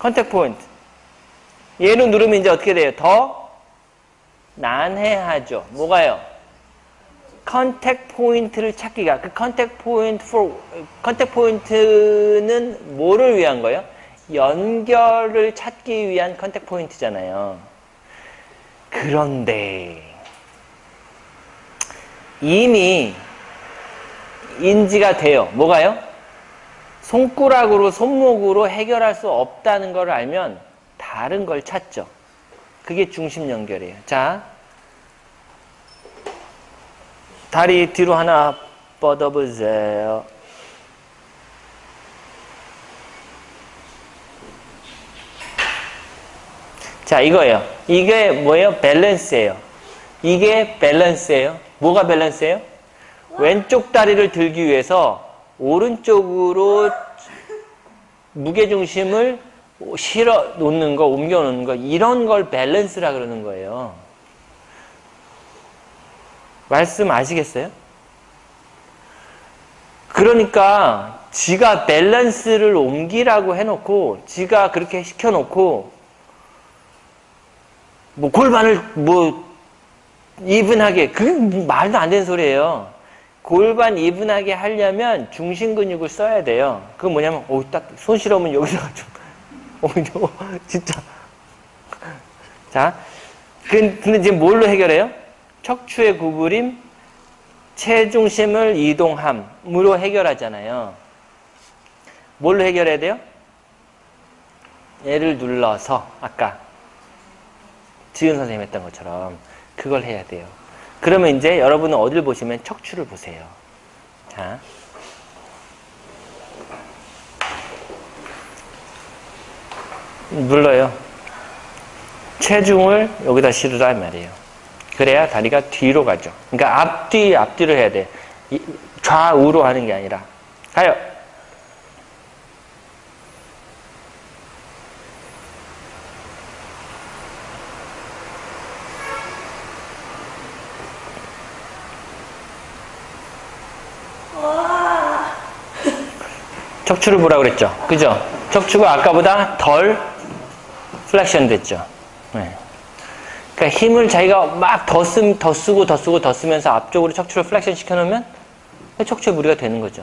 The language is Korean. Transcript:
Contact point. 얘를 누르면 이제 어떻게 돼요? 더 난해하죠. 뭐가요? contact point를 찾기가 그 컨택 포인트 for 컨택 포인트는 뭐를 위한 거예요? 연결을 찾기 위한 contact point잖아요. 그런데 이미 인지가 돼요. 뭐가요? 손가락으로 손목으로 해결할 수 없다는 걸 알면 다른 걸 찾죠. 그게 중심 연결이에요. 자, 다리 뒤로 하나 뻗어보세요. 자, 이거예요. 이게 뭐예요? 밸런스예요. 이게 밸런스예요. 뭐가 밸런스예요? 왼쪽 다리를 들기 위해서 오른쪽으로 무게중심을 실어 놓는 거, 옮겨 놓는 거, 이런 걸 밸런스라 그러는 거예요. 말씀 아시겠어요? 그러니까 지가 밸런스를 옮기라고 해놓고 지가 그렇게 시켜놓고 뭐 골반을 뭐 이분하게 그게 말도 안 되는 소리예요. 골반 이분하게 하려면 중심 근육을 써야 돼요. 그거 뭐냐면 오딱손 실으면 여기다가 좀 어, 진짜 자 근데 지금 뭘로 해결해요? 척추의 구부림, 체중심을 이동함으로 해결하잖아요. 뭘로 해결해야 돼요? 얘를 눌러서 아까 지은 선생님 했던 것처럼 그걸 해야 돼요. 그러면 이제 여러분은 어딜 보시면 척추를 보세요. 자. 눌러요. 체중을 여기다 실으라 말이에요. 그래야 다리가 뒤로 가죠. 그러니까 앞뒤, 앞뒤로 해야 돼. 좌우로 하는 게 아니라. 가요. 척추를 보라 그랬죠. 그죠? 척추가 아까보다 덜 flexion 됐죠. 네. 그러니까 힘을 자기가 막 더 쓰, 더 쓰고 더 쓰고 더 쓰면서 앞쪽으로 척추를 flexion 시켜놓으면 척추에 무리가 되는 거죠.